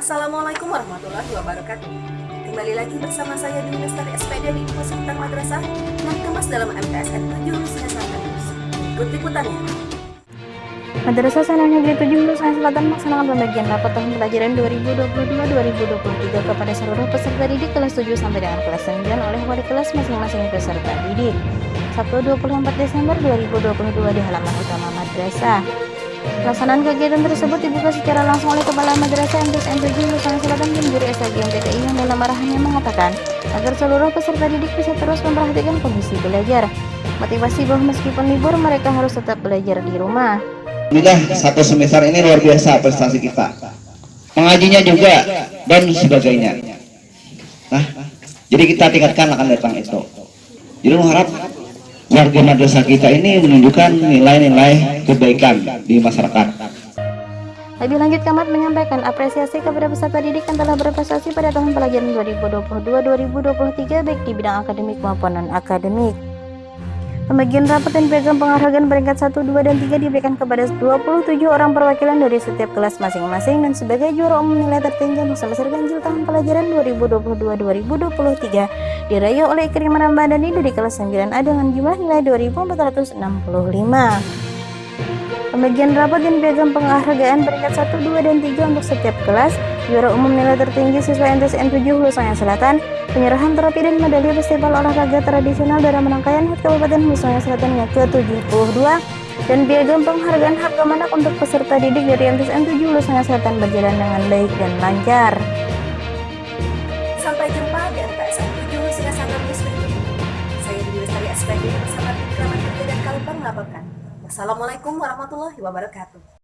Assalamualaikum warahmatullahi wabarakatuh. Kembali lagi bersama saya di Lestari SPD di Info Madrasah yang dikemas dalam MTSN 7 Hulusinya Selatan. Ikut liputannya. Madrasah Sana Negeri 7 Hulusinya Selatan melaksanakan pembagian rapat tahun pelajaran 2022-2023 kepada seluruh peserta didik kelas 7 sampai dengan kelas 9 oleh wali kelas masing-masing peserta didik. Sabtu 24 Desember 2022 di halaman utama madrasah. Pelaksanaan kegiatan tersebut dibuka secara langsung oleh Kepala Madrasah MTSN 7 Hulusinya Selatan dan Guru SAG MTKI yang dalam arahannya mengatakan agar seluruh peserta didik bisa terus memperhatikan kondisi belajar. Motivasi bahwa meskipun libur mereka harus tetap belajar di rumah. Alhamdulillah satu semester ini luar biasa prestasi kita. Mengajinya juga dan sebagainya. Nah, jadi kita tingkatkan akan datang itu. Jadi mengharap warga madrasah kita ini menunjukkan nilai-nilai kebaikan di masyarakat. Lebih lanjut, Kamat menyampaikan apresiasi kepada peserta didik yang telah berprestasi pada tahun pelajaran 2022-2023 baik di bidang akademik maupun non-akademik. Pembagian rapat dan piagam penghargaan peringkat 1, 2, dan 3 diberikan kepada 27 orang perwakilan dari setiap kelas masing-masing dan sebagai juara umum nilai tertinggi untuk semester ganjil tahun pelajaran 2022-2023 diraih oleh Ikrim Ramadhani dari kelas 9A dengan jumlah nilai 2465. Pembagian rapat dan piagam penghargaan peringkat 1, 2, dan 3 untuk setiap kelas, juara umum nilai tertinggi siswa MTSN 7 Hulusinya Selatan, penyerahan trofi dan medali festival olahraga tradisional dalam rangkaian HUT Kabupaten Hulusinya Selatan yang ke-72, dan piagam penghargaan harga manak untuk peserta didik dari MTSN 7 Hulusinya Selatan berjalan dengan baik dan lancar. Sampai jumpa Melaporkan. Wassalamualaikum warahmatullahi wabarakatuh.